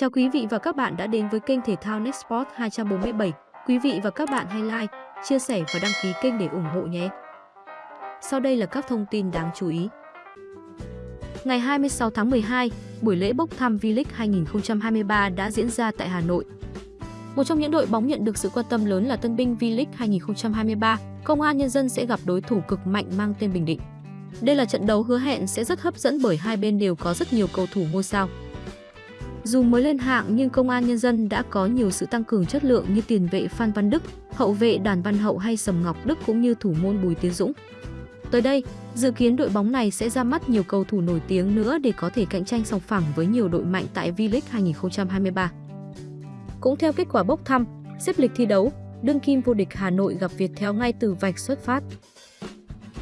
Chào quý vị và các bạn đã đến với kênh thể thao Nextport 247. Quý vị và các bạn hãy like, chia sẻ và đăng ký kênh để ủng hộ nhé. Sau đây là các thông tin đáng chú ý. Ngày 26 tháng 12, buổi lễ bốc thăm V-League 2023 đã diễn ra tại Hà Nội. Một trong những đội bóng nhận được sự quan tâm lớn là Tân binh V-League 2023, Công an Nhân dân sẽ gặp đối thủ cực mạnh mang tên Bình Định. Đây là trận đấu hứa hẹn sẽ rất hấp dẫn bởi hai bên đều có rất nhiều cầu thủ ngôi sao. Dù mới lên hạng nhưng Công an Nhân dân đã có nhiều sự tăng cường chất lượng như tiền vệ Phan Văn Đức, hậu vệ Đoàn Văn Hậu hay Sầm Ngọc Đức cũng như thủ môn Bùi Tiến Dũng. Tới đây, dự kiến đội bóng này sẽ ra mắt nhiều cầu thủ nổi tiếng nữa để có thể cạnh tranh song phẳng với nhiều đội mạnh tại V-League 2023. Cũng theo kết quả bốc thăm, xếp lịch thi đấu, đương kim vô địch Hà Nội gặp Việt Theo ngay từ vạch xuất phát.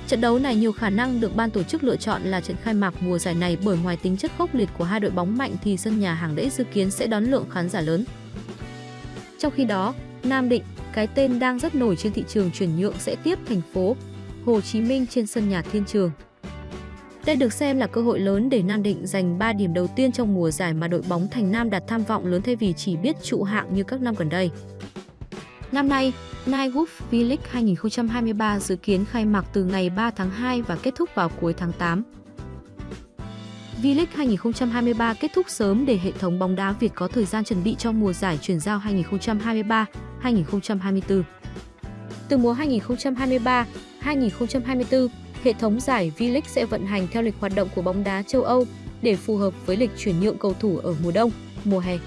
Trận đấu này nhiều khả năng được ban tổ chức lựa chọn là trận khai mạc mùa giải này bởi ngoài tính chất khốc liệt của hai đội bóng mạnh thì sân nhà hàng đẫy dự kiến sẽ đón lượng khán giả lớn. Trong khi đó, Nam Định, cái tên đang rất nổi trên thị trường chuyển nhượng sẽ tiếp thành phố Hồ Chí Minh trên sân nhà Thiên Trường. Đây được xem là cơ hội lớn để Nam Định giành 3 điểm đầu tiên trong mùa giải mà đội bóng Thành Nam đặt tham vọng lớn thay vì chỉ biết trụ hạng như các năm gần đây. Năm nay, Nightwolf V-League 2023 dự kiến khai mạc từ ngày 3 tháng 2 và kết thúc vào cuối tháng 8. V-League 2023 kết thúc sớm để hệ thống bóng đá Việt có thời gian chuẩn bị cho mùa giải chuyển giao 2023-2024. Từ mùa 2023-2024, hệ thống giải V-League sẽ vận hành theo lịch hoạt động của bóng đá châu Âu để phù hợp với lịch chuyển nhượng cầu thủ ở mùa đông, mùa hè.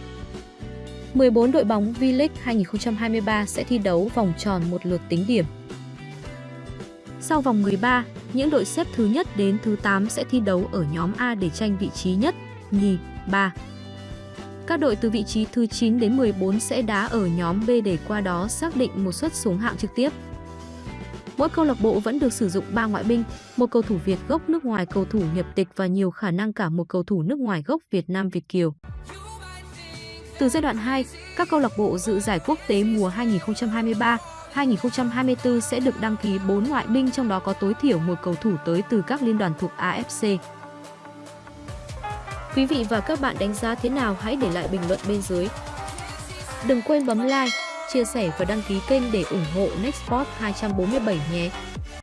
14 đội bóng V-League 2023 sẽ thi đấu vòng tròn một lượt tính điểm. Sau vòng 13, những đội xếp thứ nhất đến thứ 8 sẽ thi đấu ở nhóm A để tranh vị trí nhất, nhì, 3. Các đội từ vị trí thứ 9 đến 14 sẽ đá ở nhóm B để qua đó xác định một suất xuống hạng trực tiếp. Mỗi câu lạc bộ vẫn được sử dụng 3 ngoại binh, một cầu thủ Việt gốc nước ngoài cầu thủ nhập tịch và nhiều khả năng cả một cầu thủ nước ngoài gốc Việt Nam Việt Kiều. Từ giai đoạn 2, các câu lạc bộ dự giải quốc tế mùa 2023 2024 sẽ được đăng ký 4 ngoại binh trong đó có tối thiểu một cầu thủ tới từ các liên đoàn thuộc AFC. Quý vị và các bạn đánh giá thế nào hãy để lại bình luận bên dưới. Đừng quên bấm like, chia sẻ và đăng ký kênh để ủng hộ Nextport 247 nhé.